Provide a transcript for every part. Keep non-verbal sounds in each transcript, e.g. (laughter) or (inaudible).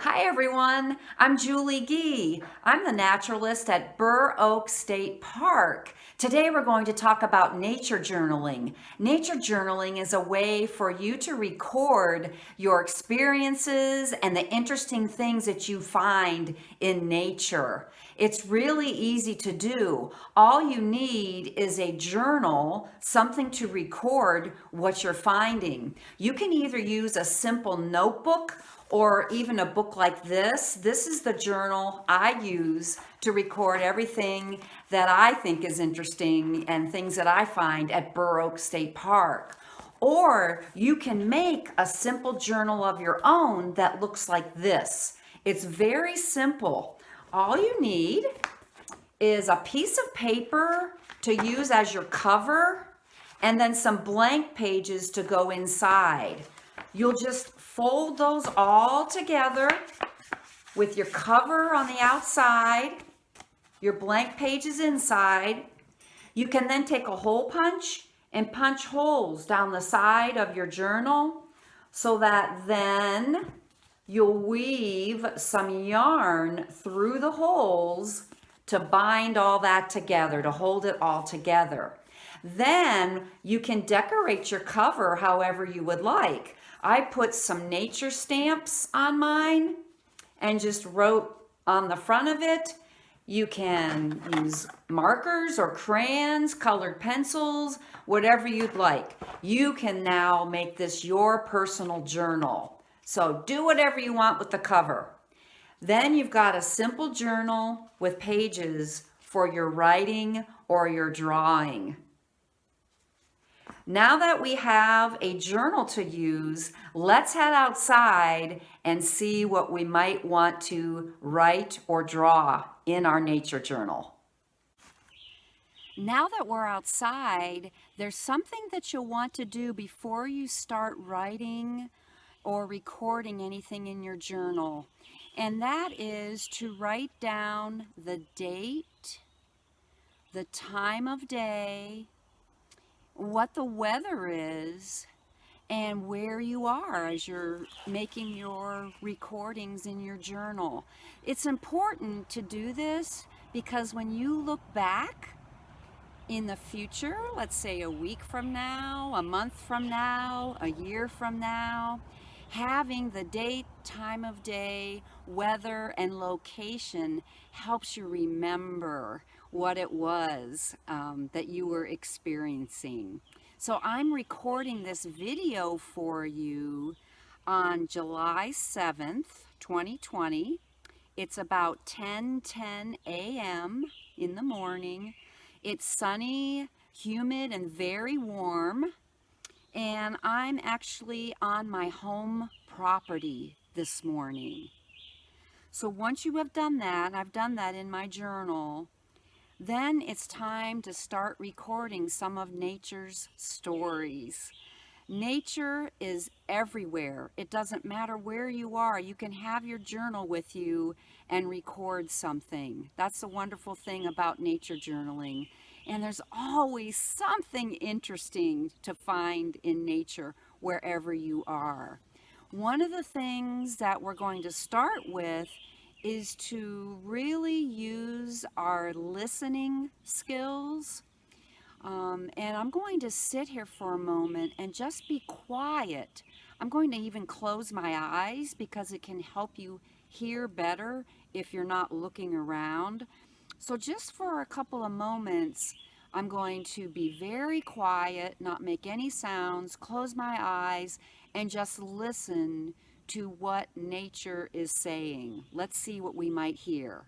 Hi everyone, I'm Julie Gee. I'm the naturalist at Burr Oak State Park. Today we're going to talk about nature journaling. Nature journaling is a way for you to record your experiences and the interesting things that you find in nature. It's really easy to do. All you need is a journal, something to record what you're finding. You can either use a simple notebook or even a book like this. This is the journal I use to record everything that I think is interesting and things that I find at Burr Oak State Park. Or you can make a simple journal of your own that looks like this. It's very simple. All you need is a piece of paper to use as your cover and then some blank pages to go inside. You'll just fold those all together with your cover on the outside, your blank pages inside. You can then take a hole punch and punch holes down the side of your journal so that then you'll weave some yarn through the holes to bind all that together, to hold it all together. Then you can decorate your cover however you would like. I put some nature stamps on mine and just wrote on the front of it. You can use markers or crayons, colored pencils, whatever you'd like. You can now make this your personal journal. So do whatever you want with the cover. Then you've got a simple journal with pages for your writing or your drawing. Now that we have a journal to use, let's head outside and see what we might want to write or draw in our nature journal. Now that we're outside, there's something that you'll want to do before you start writing or recording anything in your journal. And that is to write down the date, the time of day, what the weather is and where you are as you're making your recordings in your journal. It's important to do this because when you look back in the future, let's say a week from now, a month from now, a year from now, having the date, time of day, weather, and location helps you remember what it was um, that you were experiencing. So I'm recording this video for you on July 7th, 2020. It's about 10, 10 a.m. in the morning. It's sunny, humid, and very warm. And I'm actually on my home property this morning. So once you have done that, I've done that in my journal, then it's time to start recording some of nature's stories. Nature is everywhere. It doesn't matter where you are. You can have your journal with you and record something. That's the wonderful thing about nature journaling. And there's always something interesting to find in nature wherever you are. One of the things that we're going to start with is to really use our listening skills. Um, and I'm going to sit here for a moment and just be quiet. I'm going to even close my eyes because it can help you hear better if you're not looking around. So just for a couple of moments, I'm going to be very quiet, not make any sounds, close my eyes, and just listen to what nature is saying. Let's see what we might hear.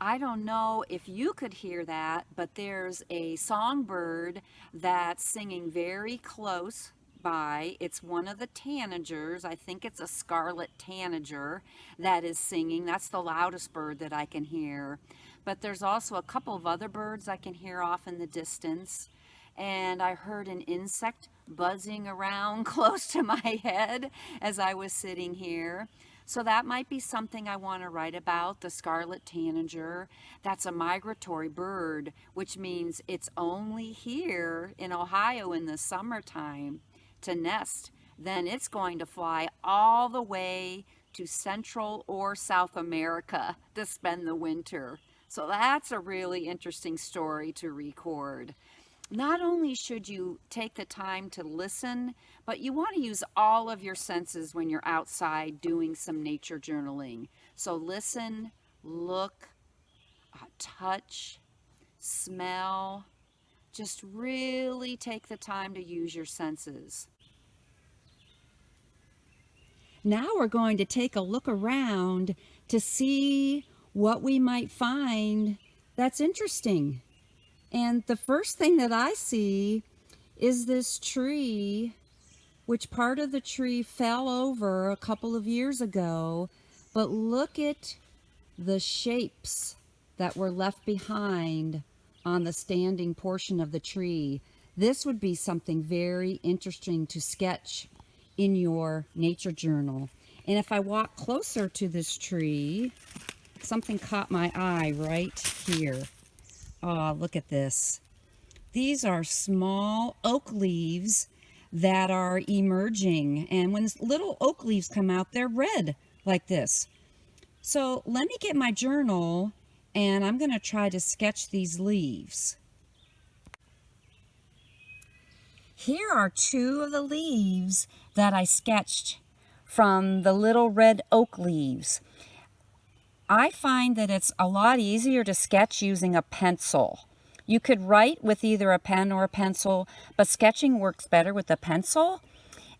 I don't know if you could hear that, but there's a songbird that's singing very close by. It's one of the tanagers. I think it's a scarlet tanager that is singing. That's the loudest bird that I can hear. but there's also a couple of other birds I can hear off in the distance. And I heard an insect buzzing around (laughs) close to my head as I was sitting here. So that might be something I want to write about, the scarlet tanager. That's a migratory bird, which means it's only here in Ohio in the summertime to nest. Then it's going to fly all the way to Central or South America to spend the winter. So that's a really interesting story to record not only should you take the time to listen, but you want to use all of your senses when you're outside doing some nature journaling. So listen, look, uh, touch, smell. Just really take the time to use your senses. Now we're going to take a look around to see what we might find that's interesting. And the first thing that I see is this tree, which part of the tree fell over a couple of years ago. But look at the shapes that were left behind on the standing portion of the tree. This would be something very interesting to sketch in your nature journal. And if I walk closer to this tree, something caught my eye right here. Oh, look at this. These are small oak leaves that are emerging. And when little oak leaves come out, they're red like this. So let me get my journal and I'm going to try to sketch these leaves. Here are two of the leaves that I sketched from the little red oak leaves. I find that it's a lot easier to sketch using a pencil. You could write with either a pen or a pencil, but sketching works better with a pencil.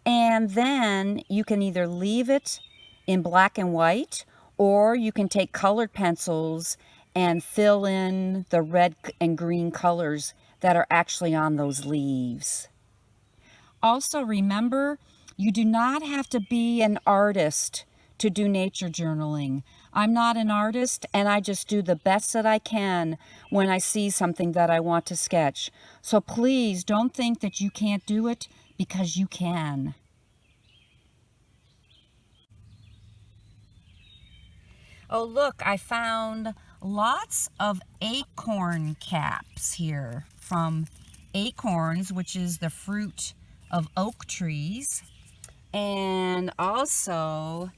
And then you can either leave it in black and white, or you can take colored pencils and fill in the red and green colors that are actually on those leaves. Also remember, you do not have to be an artist to do nature journaling. I'm not an artist and I just do the best that I can when I see something that I want to sketch. So please don't think that you can't do it because you can. Oh look, I found lots of acorn caps here from acorns, which is the fruit of oak trees. And also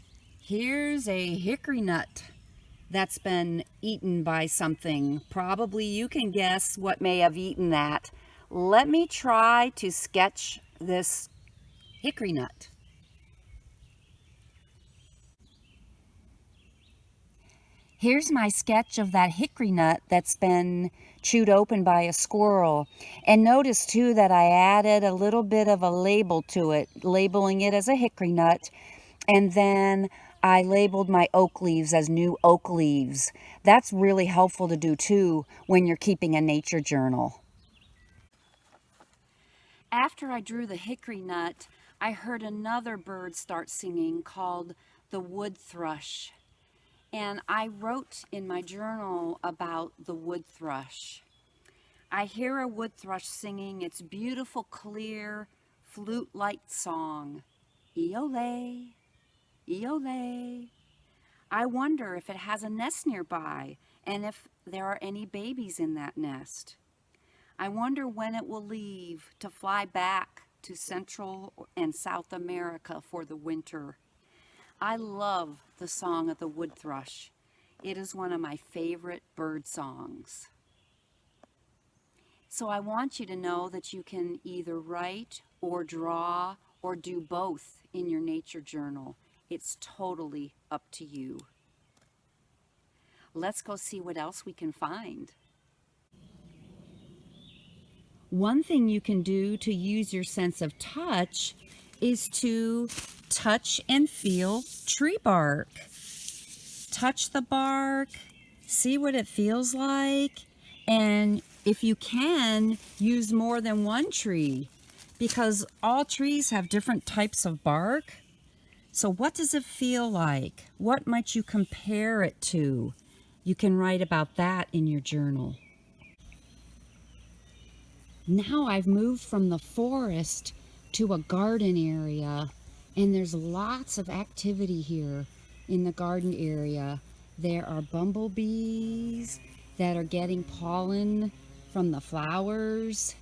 Here's a hickory nut that's been eaten by something. Probably you can guess what may have eaten that. Let me try to sketch this hickory nut. Here's my sketch of that hickory nut that's been chewed open by a squirrel. And notice too that I added a little bit of a label to it, labeling it as a hickory nut. And then I labeled my oak leaves as new oak leaves. That's really helpful to do too when you're keeping a nature journal. After I drew the hickory nut, I heard another bird start singing called the wood thrush. And I wrote in my journal about the wood thrush. I hear a wood thrush singing its beautiful, clear, flute-like song. Eole, Eole. I wonder if it has a nest nearby and if there are any babies in that nest. I wonder when it will leave to fly back to Central and South America for the winter. I love the song of the wood thrush. It is one of my favorite bird songs. So I want you to know that you can either write or draw or do both in your nature journal. It's totally up to you. Let's go see what else we can find. One thing you can do to use your sense of touch is to touch and feel tree bark. Touch the bark, see what it feels like, and if you can, use more than one tree because all trees have different types of bark. So what does it feel like? What might you compare it to? you can write about that in your journal. Now I've moved from the forest to a garden area and there's lots of activity here in the garden area. There are bumblebees that are getting pollen from the flowers.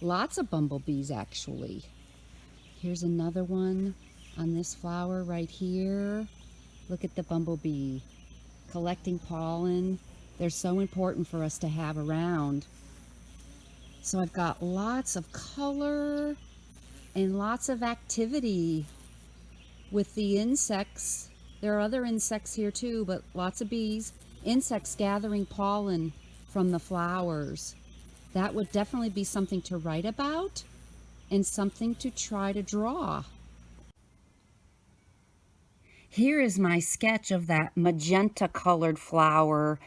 Lots of bumblebees actually. Here's another one on this flower right here. Look at the bumblebee collecting pollen. They're so important for us to have around. So I've got lots of color and lots of activity with the insects. There are other insects here too, but lots of bees. Insects gathering pollen from the flowers. That would definitely be something to write about and something to try to draw. Here is my sketch of that magenta colored flower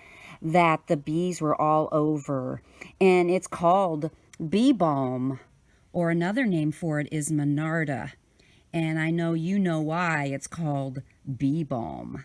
that the bees were all over. And it's called bee balm, or another name for it is monarda. And I know you know why it's called bee balm.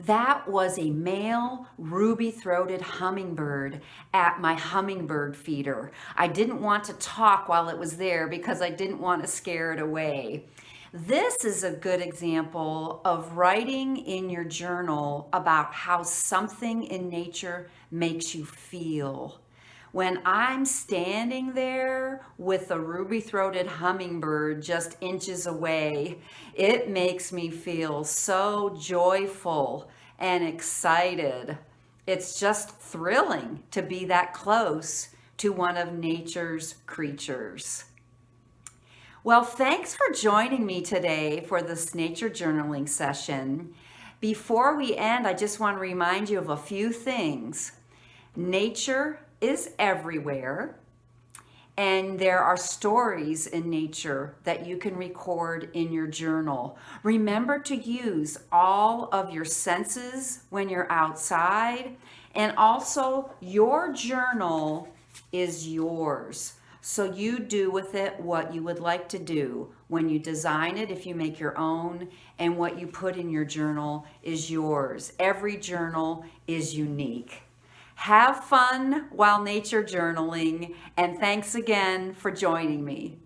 That was a male ruby-throated hummingbird at my hummingbird feeder. I didn't want to talk while it was there because I didn't want to scare it away. This is a good example of writing in your journal about how something in nature makes you feel. When I'm standing there with a ruby-throated hummingbird just inches away, it makes me feel so joyful and excited. It's just thrilling to be that close to one of nature's creatures. Well, thanks for joining me today for this nature journaling session. Before we end, I just want to remind you of a few things. Nature is everywhere and there are stories in nature that you can record in your journal. Remember to use all of your senses when you're outside and also your journal is yours. So you do with it what you would like to do. When you design it, if you make your own, and what you put in your journal is yours. Every journal is unique. Have fun while nature journaling, and thanks again for joining me.